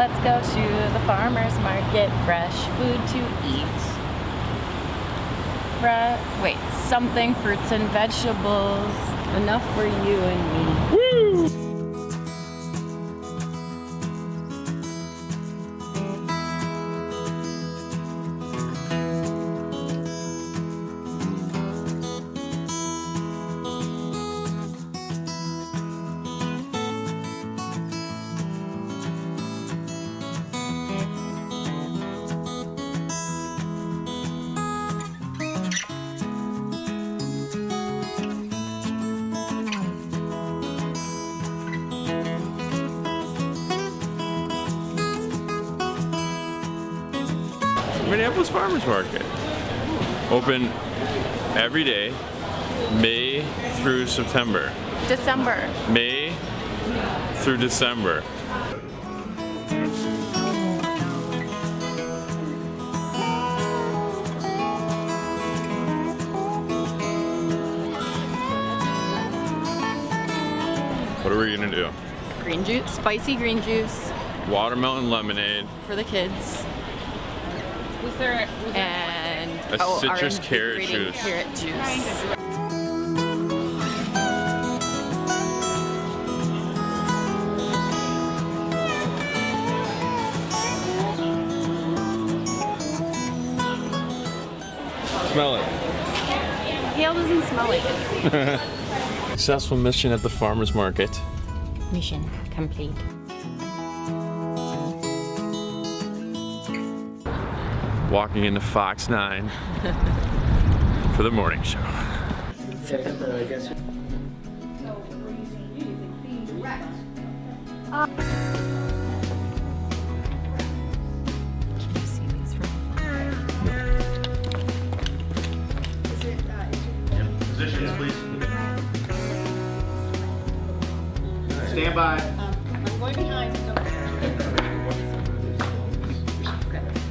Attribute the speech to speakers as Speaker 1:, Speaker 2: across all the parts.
Speaker 1: Let's go to the farmer's market. Fresh food to eat. Wait, something fruits and vegetables. Enough for you and me.
Speaker 2: Woo! Minneapolis Farmers Market. Open every day, May through September.
Speaker 1: December.
Speaker 2: May through December. What are we gonna do?
Speaker 1: Green juice, spicy green juice
Speaker 2: Watermelon lemonade.
Speaker 1: for the kids. Was there, and
Speaker 2: A
Speaker 1: oh,
Speaker 2: citrus carrot juice.
Speaker 1: Carrot juice.
Speaker 2: Smell it.
Speaker 1: Kale doesn't smell like it.
Speaker 2: Successful mission at the farmer's market.
Speaker 1: Mission complete.
Speaker 2: Walking into Fox 9 for the morning show.
Speaker 1: Can you see these from afar?
Speaker 3: Positions, please. Stand by.
Speaker 4: Um, I'm going behind.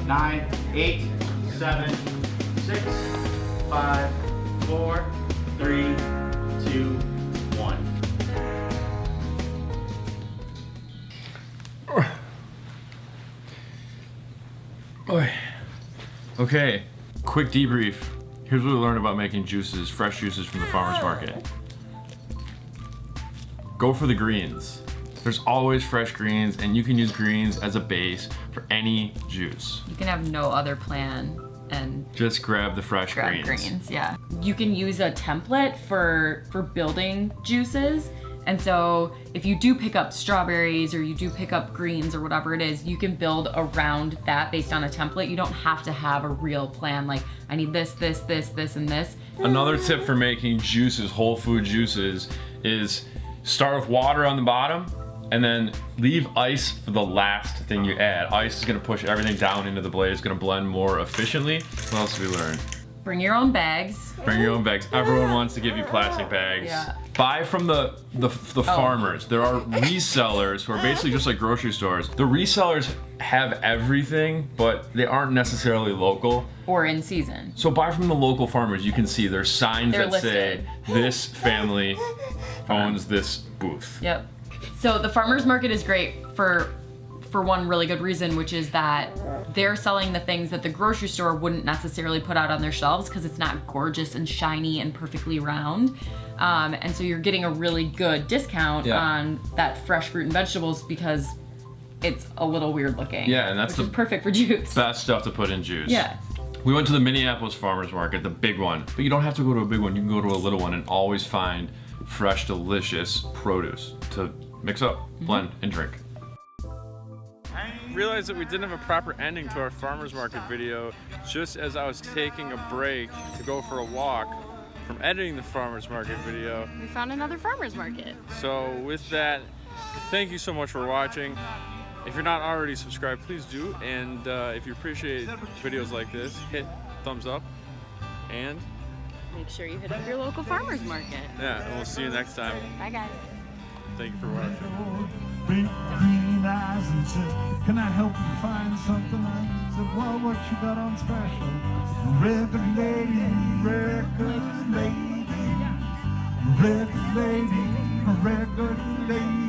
Speaker 3: Nine, eight, seven, six, five, four, three, two, one. Boy.
Speaker 2: Okay, quick debrief. Here's what we learned about making juices, fresh juices from the farmer's market. Go for the greens. There's always fresh greens and you can use greens as a base for any juice.
Speaker 5: You can have no other plan and
Speaker 2: Just grab the fresh
Speaker 5: grab
Speaker 2: greens.
Speaker 5: greens. Yeah. You can use a template for for building juices. And so if you do pick up strawberries or you do pick up greens or whatever it is, you can build around that based on a template. You don't have to have a real plan like I need this, this, this, this, and this.
Speaker 2: Another tip for making juices, whole food juices, is start with water on the bottom and then leave ice for the last thing you add. Ice is gonna push everything down into the blade. It's gonna blend more efficiently. What else did we learn?
Speaker 5: Bring your own bags.
Speaker 2: Bring your own bags. Everyone wants to give you plastic bags.
Speaker 5: Yeah.
Speaker 2: Buy from the, the, the oh. farmers. There are resellers who are basically just like grocery stores. The resellers have everything, but they aren't necessarily local.
Speaker 5: Or in season.
Speaker 2: So buy from the local farmers. You can see there's signs
Speaker 5: They're
Speaker 2: that say this family owns this booth.
Speaker 5: Yep. So the farmers market is great for for one really good reason, which is that they're selling the things that the grocery store wouldn't necessarily put out on their shelves because it's not gorgeous and shiny and perfectly round. Um, and so you're getting a really good discount
Speaker 2: Yeah.
Speaker 5: on that fresh fruit and vegetables because it's a little weird looking.
Speaker 2: Yeah, and that's the
Speaker 5: perfect for juice.
Speaker 2: Best stuff to put in juice.
Speaker 5: Yeah.
Speaker 2: We went to the Minneapolis Farmers Market, the big one. But you don't have to go to a big one. You can go to a little one and always find fresh, delicious produce to mix up,
Speaker 5: Mm-hmm.
Speaker 2: blend, and drink. I Realized that we didn't have a proper ending to our farmers market video just as I was taking a break to go for a walk from editing the farmers market video.
Speaker 1: We found another farmer's market.
Speaker 2: So with that, thank you so much for watching. If you're not already subscribed, please do. And uh, if you appreciate videos like this, hit thumbs up. And
Speaker 1: Make sure you hit up your local farmer's market.
Speaker 2: yeah, and we'll see you next time.
Speaker 1: Bye guys.
Speaker 2: Thank you for watching.
Speaker 6: Big green eyes and said, Can I help you find something? I said, Well, what you got on special? Record lady, record lady, record lady, record lady,